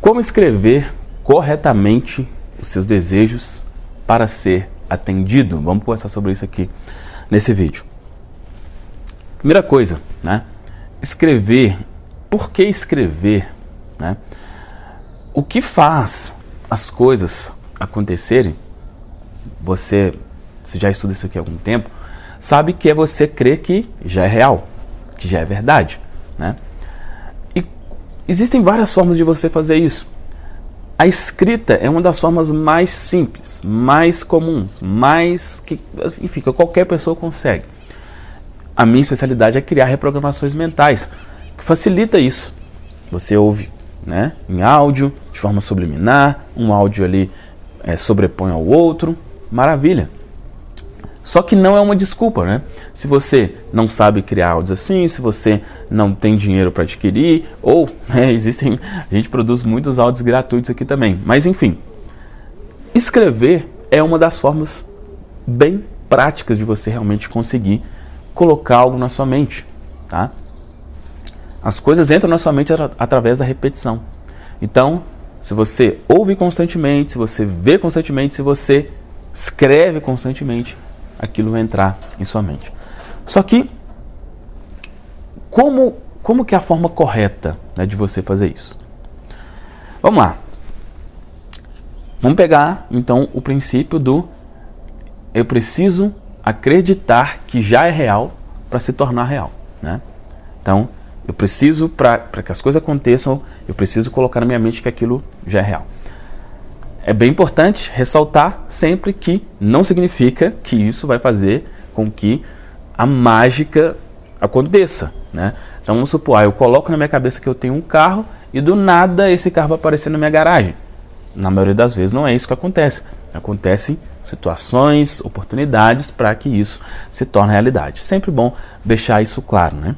Como escrever corretamente os seus desejos para ser atendido? Vamos conversar sobre isso aqui nesse vídeo. Primeira coisa, né? Escrever. Por que escrever? Né? O que faz as coisas acontecerem? Você, você já estuda isso aqui há algum tempo, sabe que é você crer que já é real, que já é verdade, né? Existem várias formas de você fazer isso. A escrita é uma das formas mais simples, mais comuns, mais que, enfim, que qualquer pessoa consegue. A minha especialidade é criar reprogramações mentais, que facilita isso. Você ouve né, em áudio, de forma subliminar, um áudio ali é, sobrepõe ao outro, maravilha. Só que não é uma desculpa, né? Se você não sabe criar áudios assim, se você não tem dinheiro para adquirir, ou né, existem, a gente produz muitos áudios gratuitos aqui também. Mas enfim, escrever é uma das formas bem práticas de você realmente conseguir colocar algo na sua mente, tá? As coisas entram na sua mente através da repetição. Então, se você ouve constantemente, se você vê constantemente, se você escreve constantemente, aquilo vai entrar em sua mente. Só que, como, como que é a forma correta né, de você fazer isso? Vamos lá. Vamos pegar, então, o princípio do eu preciso acreditar que já é real para se tornar real. Né? Então, eu preciso, para que as coisas aconteçam, eu preciso colocar na minha mente que aquilo já é real é bem importante ressaltar sempre que não significa que isso vai fazer com que a mágica aconteça. Né? Então vamos supor, ah, eu coloco na minha cabeça que eu tenho um carro e do nada esse carro vai aparecer na minha garagem. Na maioria das vezes não é isso que acontece. Acontecem situações, oportunidades para que isso se torne realidade. Sempre bom deixar isso claro, né?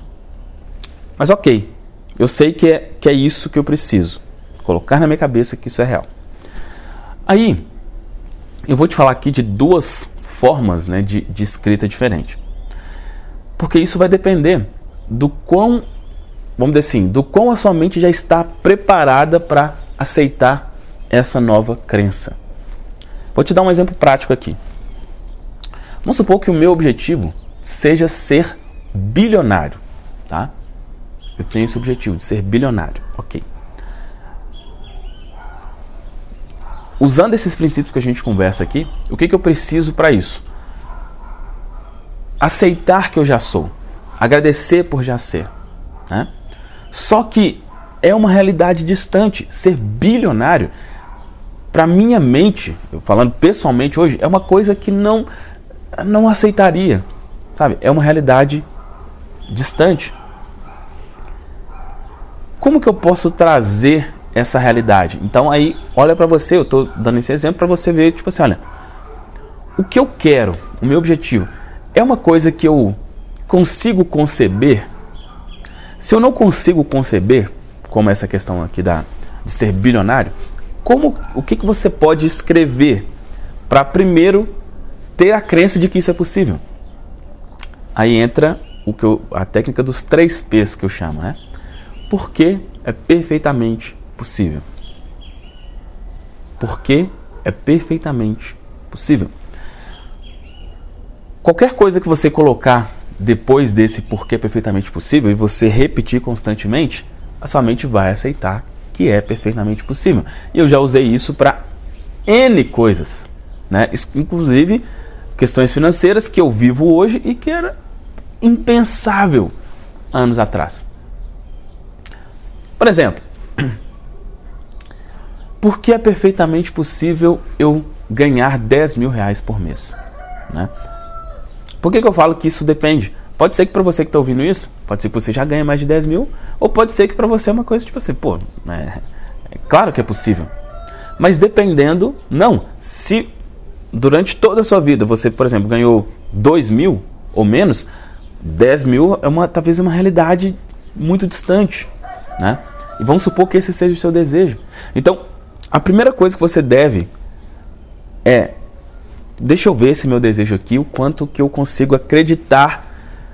Mas ok, eu sei que é, que é isso que eu preciso. Colocar na minha cabeça que isso é real. Aí, eu vou te falar aqui de duas formas né, de, de escrita diferente. Porque isso vai depender do quão, vamos dizer assim, do quão a sua mente já está preparada para aceitar essa nova crença. Vou te dar um exemplo prático aqui. Vamos supor que o meu objetivo seja ser bilionário, tá? Eu tenho esse objetivo de ser bilionário, ok. Usando esses princípios que a gente conversa aqui, o que, que eu preciso para isso? Aceitar que eu já sou. Agradecer por já ser. Né? Só que é uma realidade distante. Ser bilionário, para minha mente, falando pessoalmente hoje, é uma coisa que não, não aceitaria. Sabe? É uma realidade distante. Como que eu posso trazer essa realidade. Então aí, olha para você, eu estou dando esse exemplo para você ver, tipo assim, olha, o que eu quero, o meu objetivo, é uma coisa que eu consigo conceber? Se eu não consigo conceber, como essa questão aqui da, de ser bilionário, como, o que, que você pode escrever para primeiro ter a crença de que isso é possível? Aí entra o que eu, a técnica dos três P's que eu chamo, né? Porque é perfeitamente possível. Porque é perfeitamente possível. Qualquer coisa que você colocar depois desse porquê é perfeitamente possível e você repetir constantemente, a sua mente vai aceitar que é perfeitamente possível. E eu já usei isso para N coisas, né? inclusive questões financeiras que eu vivo hoje e que era impensável anos atrás. Por exemplo, porque é perfeitamente possível eu ganhar 10 mil reais por mês. Né? Por que, que eu falo que isso depende? Pode ser que para você que está ouvindo isso, pode ser que você já ganhe mais de 10 mil, ou pode ser que para você é uma coisa tipo assim, pô, é, é claro que é possível. Mas dependendo, não. Se durante toda a sua vida você, por exemplo, ganhou 2 mil ou menos, 10 mil é uma, talvez uma realidade muito distante. Né? E vamos supor que esse seja o seu desejo. Então, a primeira coisa que você deve é, deixa eu ver esse meu desejo aqui, o quanto que eu consigo acreditar.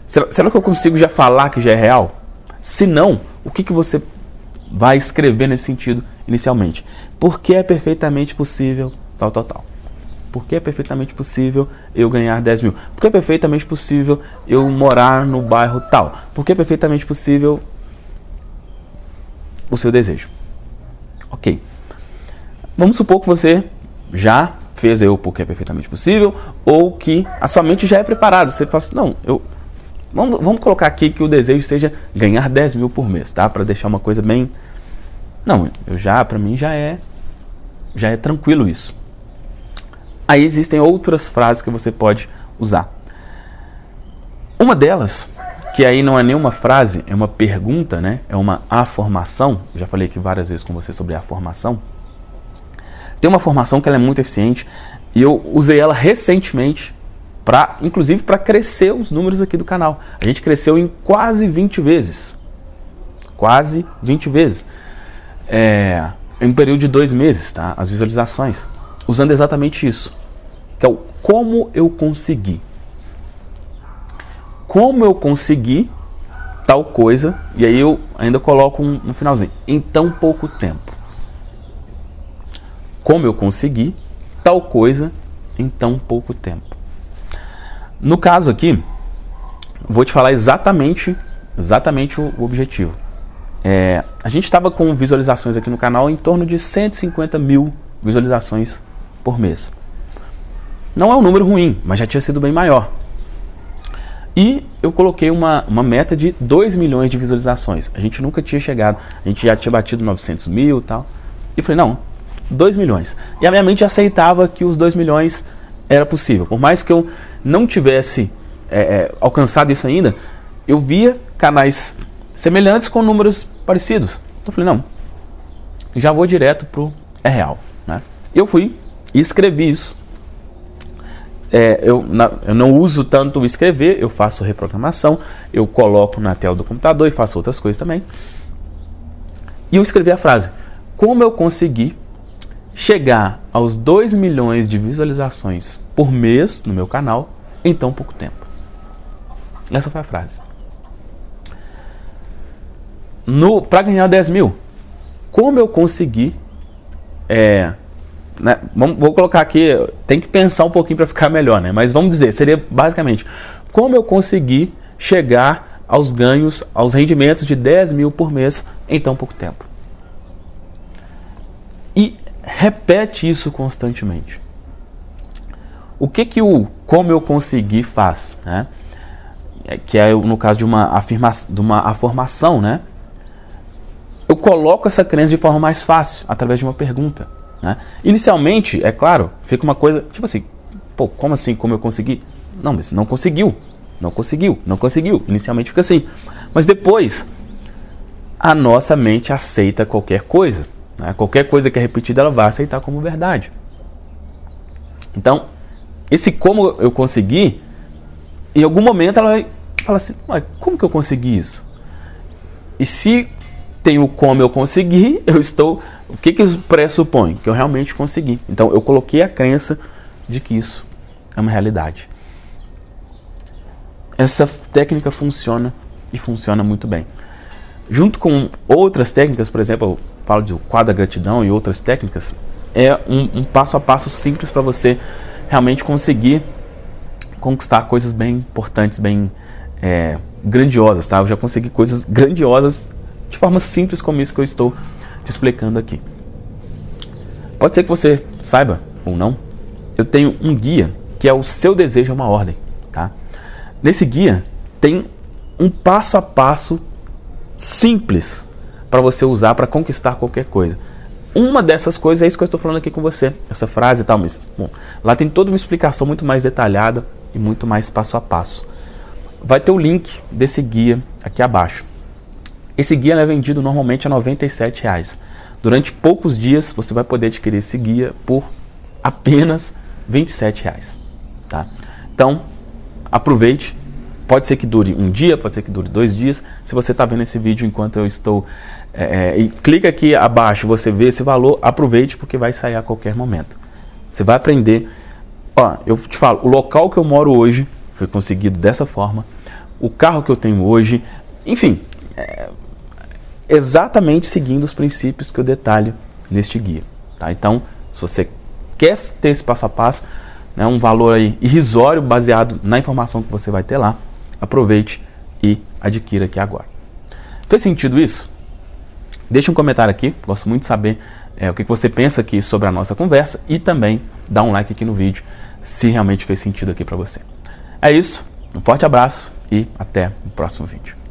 Será, será que eu consigo já falar que já é real? Se não, o que, que você vai escrever nesse sentido inicialmente. Porque é perfeitamente possível, tal, tal, tal. Porque é perfeitamente possível eu ganhar 10 mil. Porque é perfeitamente possível eu morar no bairro tal. Porque é perfeitamente possível o seu desejo. Ok. Vamos supor que você já fez eu porque é perfeitamente possível, ou que a sua mente já é preparada. Você fala assim, não, eu. Vamos, vamos colocar aqui que o desejo seja ganhar 10 mil por mês, tá? Para deixar uma coisa bem. Não, eu já, para mim já é. Já é tranquilo isso. Aí existem outras frases que você pode usar. Uma delas, que aí não é nenhuma frase, é uma pergunta, né? É uma afirmação. Já falei aqui várias vezes com você sobre a formação tem uma formação que ela é muito eficiente e eu usei ela recentemente para, inclusive, para crescer os números aqui do canal. A gente cresceu em quase 20 vezes. Quase 20 vezes. É, em um período de dois meses, tá? As visualizações. Usando exatamente isso. Que é o como eu consegui. Como eu consegui tal coisa. E aí eu ainda coloco um, um finalzinho. Em tão pouco tempo como eu consegui tal coisa em tão pouco tempo. No caso aqui, vou te falar exatamente, exatamente o objetivo. É, a gente estava com visualizações aqui no canal em torno de 150 mil visualizações por mês. Não é um número ruim, mas já tinha sido bem maior. E eu coloquei uma, uma meta de 2 milhões de visualizações. A gente nunca tinha chegado, a gente já tinha batido 900 mil e tal. E falei, não, 2 milhões. E a minha mente aceitava que os 2 milhões era possível. Por mais que eu não tivesse é, é, alcançado isso ainda, eu via canais semelhantes com números parecidos. Então eu falei, não, já vou direto pro é real. Né? Eu fui e escrevi isso. É, eu, na, eu não uso tanto escrever, eu faço reprogramação, eu coloco na tela do computador e faço outras coisas também. E eu escrevi a frase: Como eu consegui chegar aos 2 milhões de visualizações por mês no meu canal em tão pouco tempo. Essa foi a frase. Para ganhar 10 mil, como eu consegui. É, né, vamos, vou colocar aqui, tem que pensar um pouquinho para ficar melhor, né? Mas vamos dizer, seria basicamente como eu consegui chegar aos ganhos, aos rendimentos de 10 mil por mês em tão pouco tempo. Repete isso constantemente. O que que o como eu consegui faz, né? É, que é no caso de uma afirmação, de uma afirmação, né? Eu coloco essa crença de forma mais fácil através de uma pergunta. Né? Inicialmente, é claro, fica uma coisa tipo assim, pô, como assim? Como eu consegui? Não, mas não conseguiu, não conseguiu, não conseguiu. Inicialmente fica assim, mas depois a nossa mente aceita qualquer coisa. Né? Qualquer coisa que é repetida, ela vai aceitar como verdade. Então, esse como eu consegui, em algum momento ela vai falar assim: como que eu consegui isso? E se tem o como eu consegui, eu estou. O que, que isso pressupõe? Que eu realmente consegui. Então, eu coloquei a crença de que isso é uma realidade. Essa técnica funciona e funciona muito bem. Junto com outras técnicas, por exemplo, falo de quadra gratidão e outras técnicas, é um, um passo a passo simples para você realmente conseguir conquistar coisas bem importantes, bem é, grandiosas, tá? Eu já consegui coisas grandiosas de forma simples como isso que eu estou te explicando aqui. Pode ser que você saiba ou não, eu tenho um guia que é o seu desejo é uma ordem, tá? Nesse guia tem um passo a passo simples para você usar para conquistar qualquer coisa. Uma dessas coisas é isso que eu estou falando aqui com você, essa frase e tal, mas bom, lá tem toda uma explicação muito mais detalhada e muito mais passo a passo. Vai ter o link desse guia aqui abaixo. Esse guia é vendido normalmente a R$ reais. Durante poucos dias você vai poder adquirir esse guia por apenas R$ reais. Tá? Então, aproveite, Pode ser que dure um dia, pode ser que dure dois dias. Se você está vendo esse vídeo enquanto eu estou. É, é, e clica aqui abaixo, você vê esse valor, aproveite porque vai sair a qualquer momento. Você vai aprender. Ó, eu te falo, o local que eu moro hoje foi conseguido dessa forma. O carro que eu tenho hoje, enfim, é, exatamente seguindo os princípios que eu detalho neste guia. Tá? Então, se você quer ter esse passo a passo, né, um valor aí irrisório baseado na informação que você vai ter lá, aproveite e adquira aqui agora. Fez sentido isso? Deixe um comentário aqui, gosto muito de saber é, o que você pensa aqui sobre a nossa conversa e também dá um like aqui no vídeo se realmente fez sentido aqui para você. É isso, um forte abraço e até o próximo vídeo.